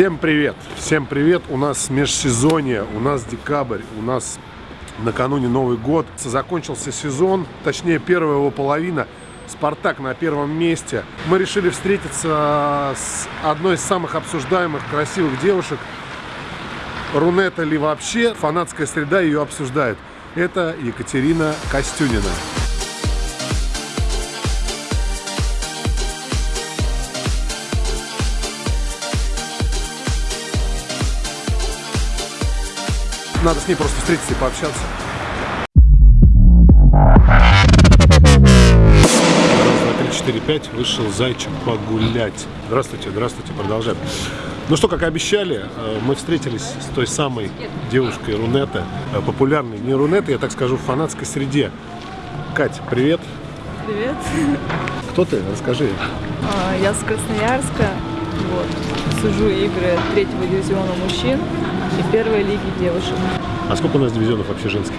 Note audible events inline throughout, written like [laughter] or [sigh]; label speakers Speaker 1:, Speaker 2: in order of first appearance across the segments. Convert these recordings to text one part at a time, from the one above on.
Speaker 1: Всем привет! Всем привет! У нас межсезонье, у нас декабрь, у нас накануне Новый год. Закончился сезон, точнее первая его половина. Спартак на первом месте. Мы решили встретиться с одной из самых обсуждаемых красивых девушек. Рунета ли вообще? Фанатская среда ее обсуждает. Это Екатерина Костюнина. Надо с ней просто встретиться и пообщаться. Раз, два, три, четыре, пять. Вышел зайчик погулять. Здравствуйте, здравствуйте, продолжаем. Ну что, как обещали, э, мы встретились с той самой девушкой Рунета, э, популярной не Рунета, я так скажу, в фанатской среде. Кать, привет.
Speaker 2: Привет.
Speaker 1: Кто ты? Расскажи.
Speaker 2: А, Я с Красноярска. Вот. Сужу игры третьего дивизиона мужчин и первой лиги девушек.
Speaker 1: А сколько у нас дивизионов вообще женских?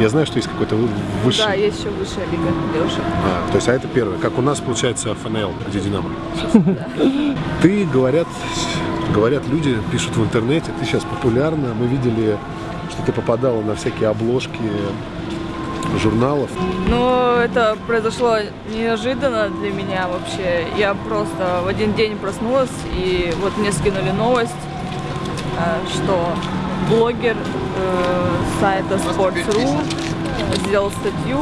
Speaker 1: Я знаю, что есть какой-то вы- высший.
Speaker 2: Да, есть еще высшая лига девушек.
Speaker 1: А, то есть, а это первое. Как у нас получается ФНЛ, где Динамо. [laughs] Ты, говорят, говорят люди, пишут в интернете, ты сейчас популярна. Мы видели, что ты попадала на всякие обложки журналов.
Speaker 2: Но это произошло неожиданно для меня вообще. Я просто в один день проснулась, и вот мне скинули новость, э, что блогер э, сайта Sports.ru сделал статью,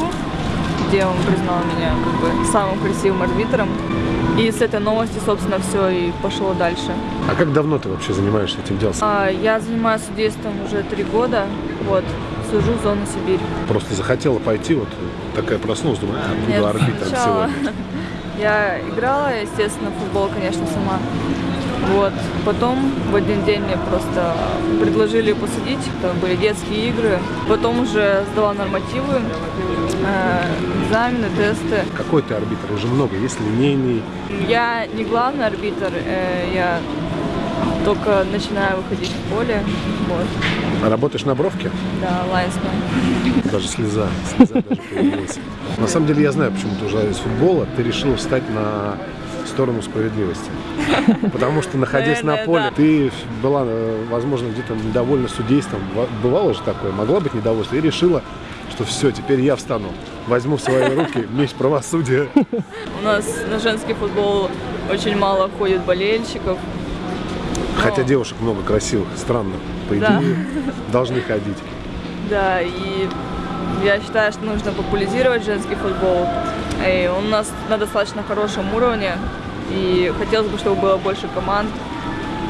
Speaker 2: где он признал меня как бы самым красивым арбитром. И с этой новости, собственно, все и пошло дальше.
Speaker 1: А как давно ты вообще занимаешься этим делом?
Speaker 2: А, Я занимаюсь судейством уже три года, вот, сужу зону Сибирь.
Speaker 1: Просто захотела пойти, вот такая проснулась, думаю, а, буду арбитром сегодня. [laughs]
Speaker 2: Я играла, естественно, футбол, конечно, сама. Вот. Потом в один день мне просто предложили посадить, это были детские игры. Потом уже сдала нормативы, э, экзамены, тесты.
Speaker 1: Какой ты арбитр? Уже много. Есть линейный.
Speaker 2: Я не главный арбитр, э, я только начинаю выходить в поле. Вот.
Speaker 1: А работаешь на бровке?
Speaker 2: Да, лайнсмен.
Speaker 1: Даже слеза, слеза даже появилась. На самом деле я знаю, почему ты ушла из футбола. Ты решила встать на сторону справедливости. Потому что, находясь на поле, ты была, э, возможно, где-то недовольна судейством. Во- Бывало же такое, могла быть недовольна. И решила, что все, теперь я встану. Возьму в свои руки меч правосудия.
Speaker 2: У нас на женский футбол очень мало ходит болельщиков.
Speaker 1: Хотя девушек много красивых, странно. По идее,
Speaker 2: Да.
Speaker 1: должны ходить.
Speaker 2: Да, и я считаю, что нужно популяризировать женский футбол. И он у нас на достаточно хорошем уровне. И хотелось бы, чтобы было больше команд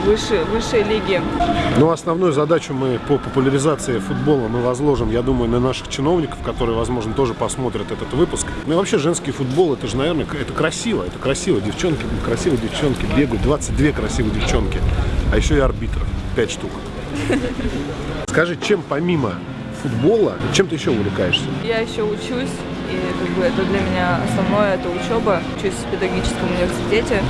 Speaker 2: выше, высшей лиги.
Speaker 1: Но основную задачу мы по популяризации футбола мы возложим, я думаю, на наших чиновников, которые, возможно, тоже посмотрят этот выпуск. Ну и вообще женский футбол, это же, наверное, это красиво, это красиво. Девчонки, красивые девчонки бегают, 22 красивые девчонки, а еще и арбитров, 5 штук. Скажи, чем помимо футбола, чем ты еще увлекаешься?
Speaker 2: Я еще учусь, и как бы это для меня основное, это учеба. Учусь в педагогическом университете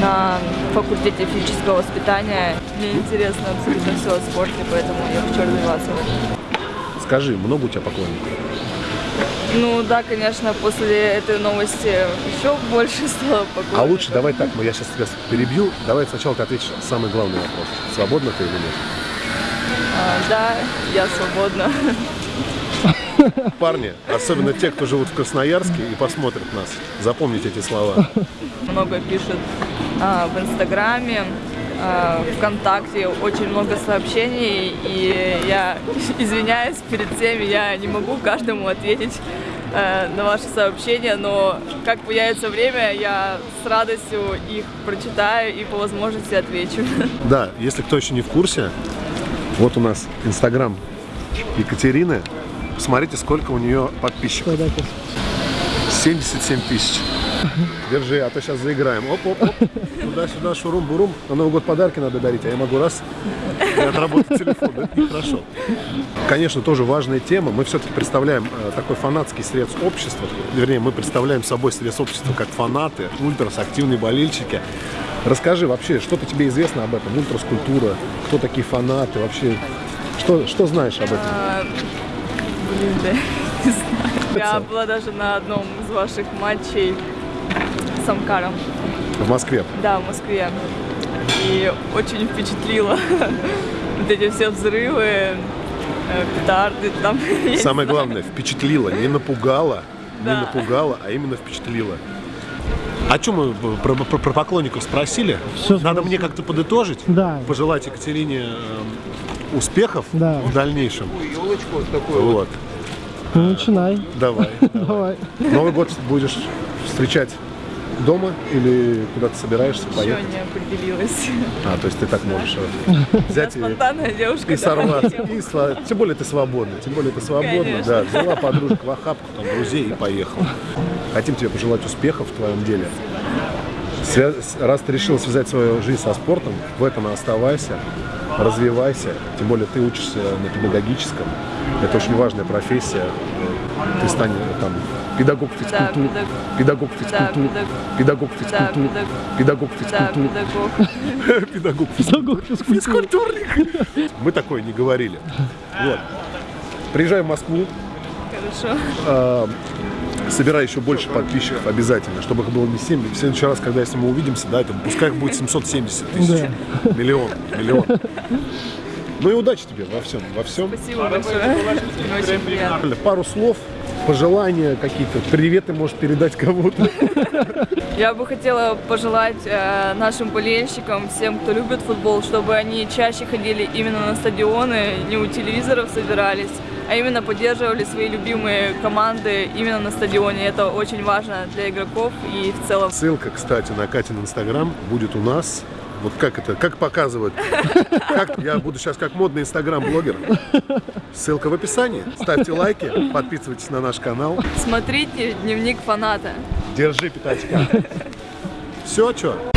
Speaker 2: на факультете физического воспитания. Мне интересно абсолютно все о спорте, поэтому я хочу развиваться в этом.
Speaker 1: Скажи, много у тебя поклонников?
Speaker 2: Ну да, конечно, после этой новости еще больше стало поклонников.
Speaker 1: А лучше давай так, ну я сейчас тебя перебью, давай сначала ты ответишь самый главный вопрос. Свободна ты или нет?
Speaker 2: А, да, я свободна.
Speaker 1: Парни, особенно те, кто живут в Красноярске и посмотрят нас, запомните эти слова.
Speaker 2: Много пишут а, в Инстаграме, ВКонтакте, очень много сообщений, и я [laughs] извиняюсь перед всеми, я не могу каждому ответить э, на ваши сообщения, но как появится время, я с радостью их прочитаю и по возможности отвечу. [laughs]
Speaker 1: Да, если кто еще не в курсе, вот у нас Инстаграм Екатерины. Посмотрите, сколько у нее подписчиков. 77 тысяч. Держи, а то сейчас заиграем. Оп-оп-оп. Туда-сюда, шурум-бурум. На Новый год подарки надо дарить, а я могу раз и отработать телефон. Это нехорошо. Конечно, тоже важная тема. Мы все-таки представляем э, такой фанатский срез общества. Вернее, мы представляем собой срез общества как фанаты, ультрас, активные болельщики. Расскажи вообще, что-то тебе известно об этом? Ультрас культура, кто такие фанаты, вообще, что, что знаешь об этом?
Speaker 2: А, Блин, да, [laughs] не знаю. Я была даже на одном из ваших матчей с Амкаром.
Speaker 1: В Москве.
Speaker 2: Да, в Москве. и очень впечатлило [laughs] вот эти все взрывы, э, петарды там. [laughs]
Speaker 1: Самое главное, впечатлило, не напугало, не напугало, а именно впечатлило. О чем мы про, про- про поклонников спросили?
Speaker 3: Всё
Speaker 1: Надо
Speaker 3: спросили.
Speaker 1: мне как-то подытожить,
Speaker 3: Да.
Speaker 1: пожелать Екатерине э, успехов
Speaker 3: Да.
Speaker 1: в дальнейшем. Вот,
Speaker 3: Ну, начинай. [laughs]
Speaker 1: давай.
Speaker 3: Давай.
Speaker 1: Новый год будешь встречать дома или куда-то собираешься
Speaker 2: Еще
Speaker 1: поехать?
Speaker 2: не определилась.
Speaker 1: А, то есть ты так можешь [laughs] взять и,
Speaker 2: девушка.
Speaker 1: и сорваться. И сва- Тем более ты свободна. Тем более ты свободна.
Speaker 2: Конечно.
Speaker 1: Да, взяла подружек в охапку, там, друзей и поехала. Хотим тебе пожелать успехов в твоем деле. Свя- Раз ты решил связать свою жизнь со спортом, в этом и оставайся, развивайся. Тем более ты учишься на педагогическом. Это очень важная профессия. Ты станешь там педагог педагог
Speaker 2: Да,
Speaker 1: педагог
Speaker 2: Да,
Speaker 1: физкультуры,
Speaker 2: педаг-
Speaker 1: педагог [laughs]
Speaker 2: Да,
Speaker 1: физкультуры,
Speaker 2: педагог.
Speaker 1: педагог
Speaker 3: Педагог физкультуры.
Speaker 1: физкультурник. [laughs] Мы такое не говорили. Вот. Приезжай в Москву,
Speaker 2: Хорошо.
Speaker 1: а, собирай еще больше подписчиков обязательно, чтобы их было не 7. В следующий раз, когда если мы увидимся, да, это, пускай их будет 770 тысяч. Миллион, миллион. Ну и удачи тебе во всем, во всем.
Speaker 2: Спасибо большое.
Speaker 1: Пару слов, пожелания какие-то, приветы можешь передать кому-то.
Speaker 2: Я бы хотела пожелать э, нашим болельщикам, всем, кто любит футбол, чтобы они чаще ходили именно на стадионы, не у телевизоров собирались, а именно поддерживали свои любимые команды именно на стадионе. Это очень важно для игроков и в целом.
Speaker 1: Ссылка, кстати, на Катин Инстаграм будет у нас. Вот как это, как показывают. [laughs] Как, я буду сейчас как модный инстаграм-блогер. Ссылка в описании. Ставьте лайки, подписывайтесь на наш канал.
Speaker 2: Смотрите дневник фаната.
Speaker 1: Держи пятачка. Все, что?